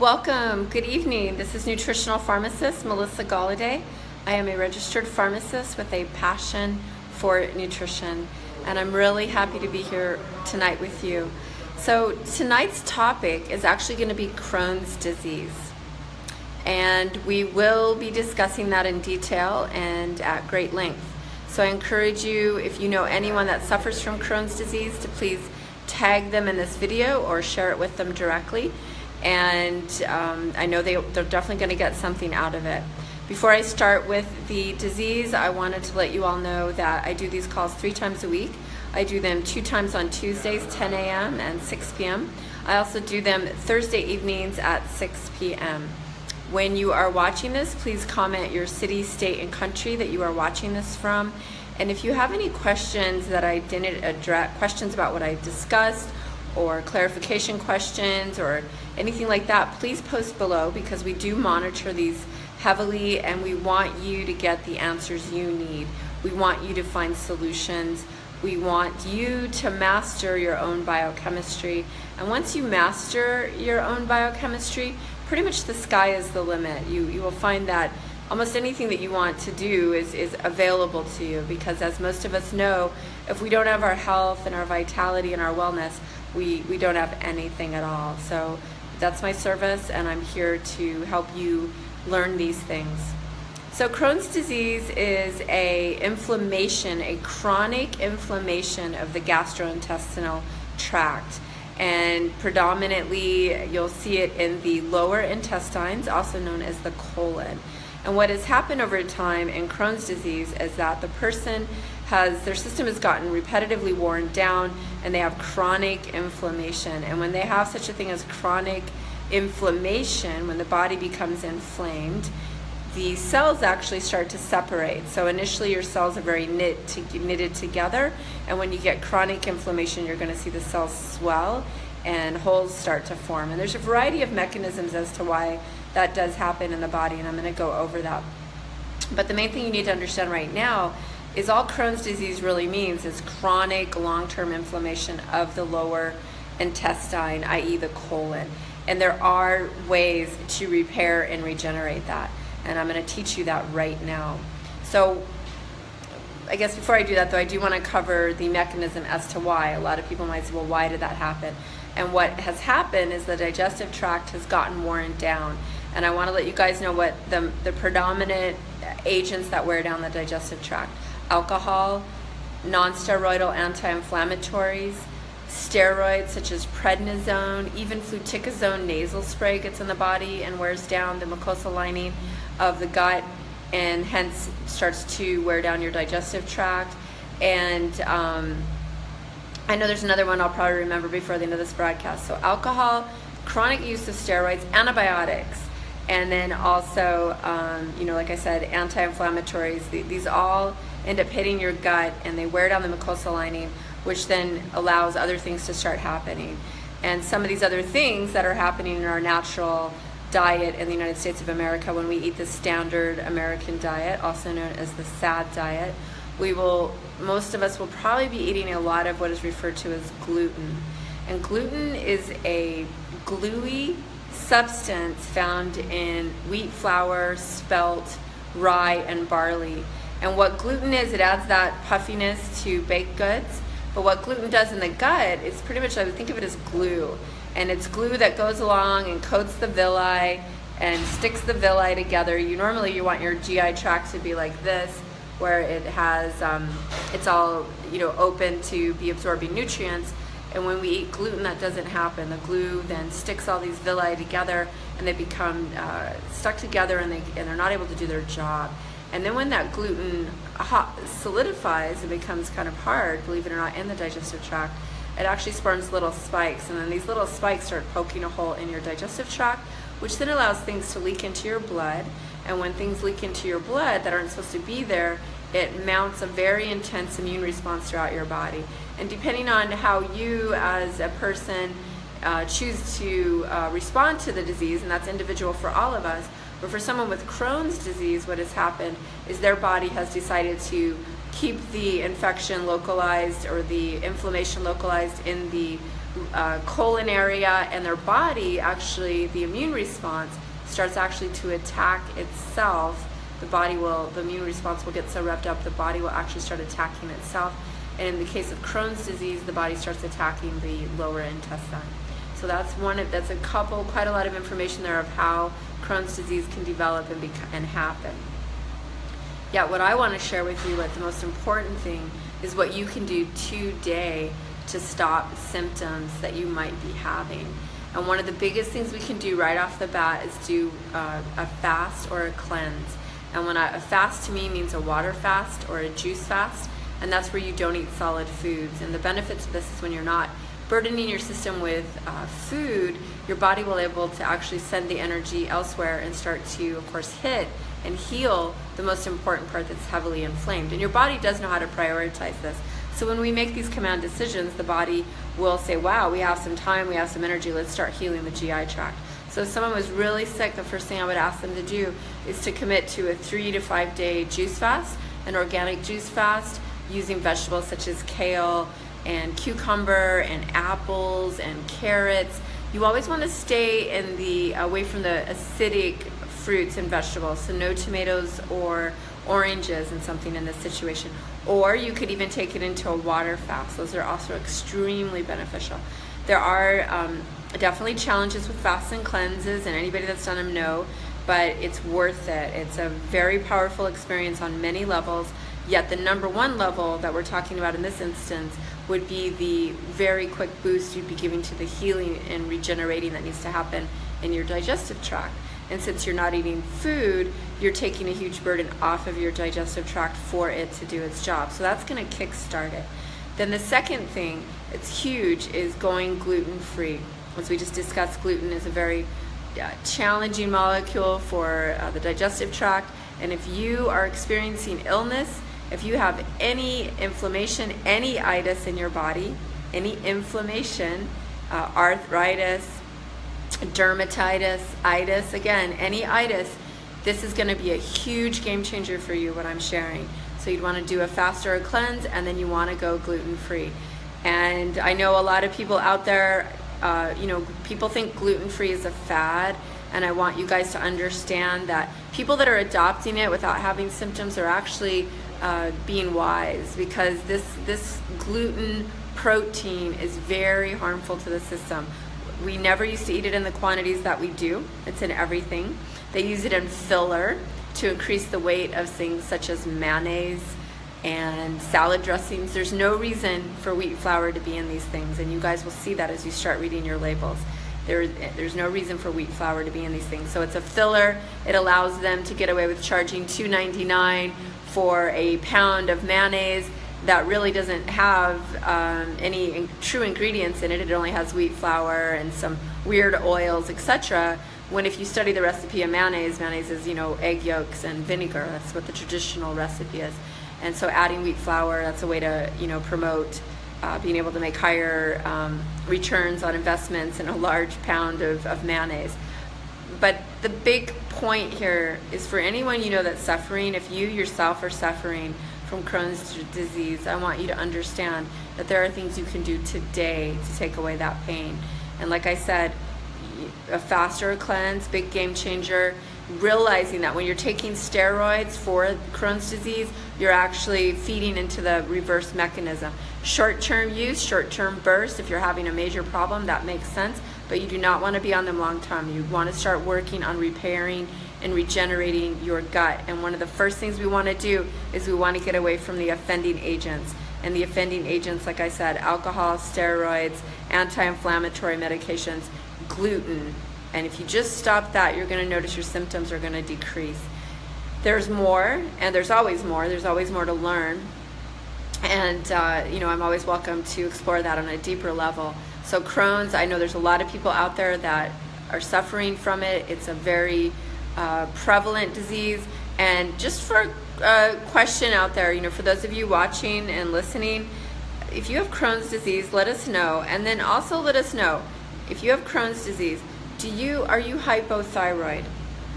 Welcome, good evening. This is nutritional pharmacist Melissa Galladay. I am a registered pharmacist with a passion for nutrition, and I'm really happy to be here tonight with you. So, tonight's topic is actually going to be Crohn's disease, and we will be discussing that in detail and at great length. So, I encourage you, if you know anyone that suffers from Crohn's disease, to please tag them in this video or share it with them directly and um, I know they, they're definitely going to get something out of it. Before I start with the disease, I wanted to let you all know that I do these calls three times a week. I do them two times on Tuesdays, 10 a.m. and 6 p.m. I also do them Thursday evenings at 6 p.m. When you are watching this, please comment your city, state, and country that you are watching this from. And if you have any questions that I didn't address, questions about what I discussed, or clarification questions or anything like that, please post below because we do monitor these heavily and we want you to get the answers you need. We want you to find solutions. We want you to master your own biochemistry. And once you master your own biochemistry, pretty much the sky is the limit. You, you will find that almost anything that you want to do is, is available to you because as most of us know, if we don't have our health and our vitality and our wellness, we, we don't have anything at all. So that's my service and I'm here to help you learn these things. So Crohn's disease is a inflammation, a chronic inflammation of the gastrointestinal tract. And predominantly, you'll see it in the lower intestines, also known as the colon. And what has happened over time in Crohn's disease is that the person has, their system has gotten repetitively worn down and they have chronic inflammation. And when they have such a thing as chronic inflammation, when the body becomes inflamed, the cells actually start to separate. So initially your cells are very knit to, knitted together and when you get chronic inflammation you're going to see the cells swell and holes start to form. And there's a variety of mechanisms as to why that does happen in the body, and I'm going to go over that. But the main thing you need to understand right now is all Crohn's disease really means is chronic long-term inflammation of the lower intestine, i.e. the colon. And there are ways to repair and regenerate that. And I'm going to teach you that right now. So I guess before I do that though, I do want to cover the mechanism as to why. A lot of people might say, well, why did that happen? And what has happened is the digestive tract has gotten worn down and I want to let you guys know what the, the predominant agents that wear down the digestive tract. Alcohol, non-steroidal anti-inflammatories, steroids such as prednisone, even fluticasone nasal spray gets in the body and wears down the mucosal lining of the gut and hence starts to wear down your digestive tract. And um, I know there's another one I'll probably remember before the end of this broadcast. So alcohol, chronic use of steroids, antibiotics, and then also, um, you know, like I said, anti-inflammatories. These all end up hitting your gut and they wear down the mucosal lining, which then allows other things to start happening. And some of these other things that are happening in our natural diet in the United States of America when we eat the standard American diet, also known as the SAD diet, we will, most of us will probably be eating a lot of what is referred to as gluten. And gluten is a gluey substance found in wheat flour, spelt, rye, and barley. And what gluten is, it adds that puffiness to baked goods. But what gluten does in the gut is pretty much, I would think of it as glue. And it's glue that goes along and coats the villi and sticks the villi together. You normally you want your GI tract to be like this, where it has, um, it's all you know open to be absorbing nutrients. And when we eat gluten, that doesn't happen. The glue then sticks all these villi together and they become uh, stuck together and, they, and they're not able to do their job. And then when that gluten solidifies and becomes kind of hard, believe it or not, in the digestive tract, it actually spawns little spikes. And then these little spikes start poking a hole in your digestive tract, which then allows things to leak into your blood. And when things leak into your blood that aren't supposed to be there, it mounts a very intense immune response throughout your body. And depending on how you as a person uh, choose to uh, respond to the disease, and that's individual for all of us, but for someone with Crohn's disease, what has happened is their body has decided to keep the infection localized or the inflammation localized in the uh, colon area and their body actually the immune response starts actually to attack itself. The body will the immune response will get so revved up the body will actually start attacking itself. And in the case of Crohn's disease the body starts attacking the lower intestine so that's one of, that's a couple quite a lot of information there of how Crohn's disease can develop and, be, and happen yet what I want to share with you what the most important thing is what you can do today to stop symptoms that you might be having. And one of the biggest things we can do right off the bat is do uh, a fast or a cleanse. And when I, a fast to me means a water fast or a juice fast, and that's where you don't eat solid foods. And the benefits of this is when you're not burdening your system with uh, food, your body will be able to actually send the energy elsewhere and start to, of course, hit and heal the most important part that's heavily inflamed. And your body does know how to prioritize this. So when we make these command decisions, the body will say, wow, we have some time, we have some energy, let's start healing the GI tract. So if someone was really sick, the first thing I would ask them to do is to commit to a three to five day juice fast, an organic juice fast, using vegetables such as kale and cucumber and apples and carrots. You always want to stay in the away from the acidic fruits and vegetables, so no tomatoes or oranges and something in this situation. Or you could even take it into a water fast. Those are also extremely beneficial. There are um, definitely challenges with fasts and cleanses, and anybody that's done them know, but it's worth it. It's a very powerful experience on many levels. Yet the number one level that we're talking about in this instance would be the very quick boost you'd be giving to the healing and regenerating that needs to happen in your digestive tract. And since you're not eating food, you're taking a huge burden off of your digestive tract for it to do its job. So that's going to kickstart it. Then the second thing, it's huge, is going gluten free. As we just discussed, gluten is a very uh, challenging molecule for uh, the digestive tract. And if you are experiencing illness, if you have any inflammation, any itis in your body, any inflammation, uh, arthritis, dermatitis, itis, again, any itis, this is gonna be a huge game changer for you, what I'm sharing. So you'd wanna do a fast or a cleanse, and then you wanna go gluten-free. And I know a lot of people out there, uh, you know, people think gluten-free is a fad, and I want you guys to understand that people that are adopting it without having symptoms are actually uh, being wise because this this gluten protein is very harmful to the system. We never used to eat it in the quantities that we do. It's in everything. They use it in filler to increase the weight of things such as mayonnaise and salad dressings. There's no reason for wheat flour to be in these things, and you guys will see that as you start reading your labels. There, there's no reason for wheat flour to be in these things. So it's a filler. It allows them to get away with charging $2.99 for a pound of mayonnaise that really doesn't have um, any in true ingredients in it. It only has wheat flour and some weird oils, etc. When if you study the recipe of mayonnaise, mayonnaise is you know egg yolks and vinegar. That's what the traditional recipe is. And so adding wheat flour, that's a way to you know promote uh, being able to make higher um, returns on investments in a large pound of, of mayonnaise. But the big point here is for anyone you know that's suffering, if you yourself are suffering from Crohn's disease, I want you to understand that there are things you can do today to take away that pain. And like I said, a faster cleanse, big game changer, realizing that when you're taking steroids for Crohn's disease, you're actually feeding into the reverse mechanism. Short-term use, short-term burst, if you're having a major problem, that makes sense, but you do not want to be on them long term. You want to start working on repairing and regenerating your gut. And one of the first things we want to do is we want to get away from the offending agents. And the offending agents, like I said, alcohol, steroids, anti-inflammatory medications, gluten. And if you just stop that, you're going to notice your symptoms are going to decrease. There's more, and there's always more. There's always more to learn. And, uh, you know, I'm always welcome to explore that on a deeper level. So Crohn's, I know there's a lot of people out there that are suffering from it. It's a very uh, prevalent disease. And just for a question out there, you know, for those of you watching and listening, if you have Crohn's disease, let us know. And then also let us know, if you have Crohn's disease, do you are you hypothyroid?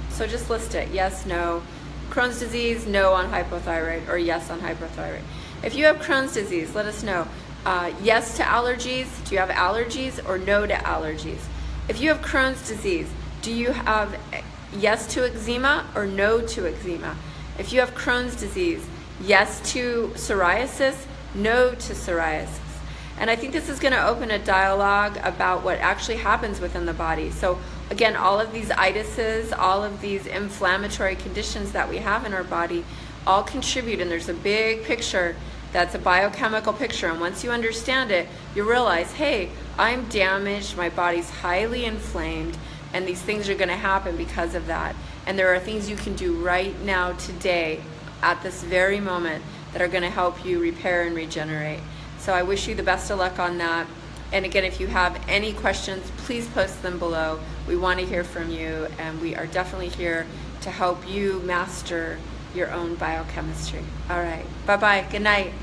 So just list it, yes, no. Crohn's disease, no on hypothyroid, or yes on hypothyroid. If you have Crohn's disease, let us know. Uh, yes to allergies? Do you have allergies or no to allergies? If you have Crohn's disease, do you have yes to eczema or no to eczema? If you have Crohn's disease, yes to psoriasis, no to psoriasis. And I think this is going to open a dialogue about what actually happens within the body. So, again, all of these itises, all of these inflammatory conditions that we have in our body all contribute, and there's a big picture that's a biochemical picture. And once you understand it, you realize, hey, I'm damaged, my body's highly inflamed, and these things are going to happen because of that. And there are things you can do right now, today, at this very moment, that are going to help you repair and regenerate. So I wish you the best of luck on that. And again, if you have any questions, please post them below. We want to hear from you, and we are definitely here to help you master your own biochemistry. All right. Bye bye. Good night.